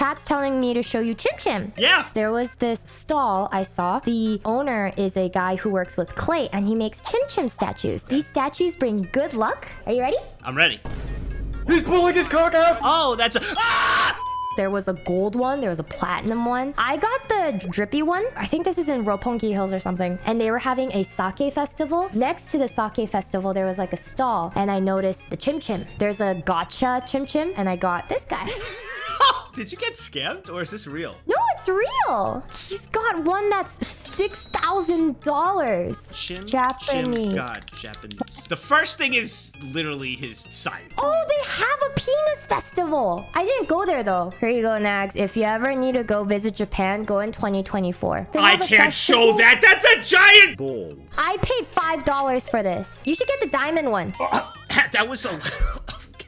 chat's telling me to show you Chim Chim. Yeah. There was this stall I saw. The owner is a guy who works with clay and he makes Chim Chim statues. These statues bring good luck. Are you ready? I'm ready. He's pulling his cock out! Oh, that's a. Ah! There was a gold one. There was a platinum one. I got the drippy one. I think this is in Roppongi Hills or something. And they were having a sake festival. Next to the sake festival, there was like a stall. And I noticed the chim chim. There's a gacha chim chim. And I got this guy. Did you get scammed or is this real? No, it's real. He's got one that's $6,000. Japanese. Chim, God, Japanese. The first thing is literally his sign. Oh, they have a penis festival. I didn't go there though. Here you go, Nags. If you ever need to go visit Japan, go in 2024. I can't show that. That's a giant balls. I paid five dollars for this. You should get the diamond one. that was a,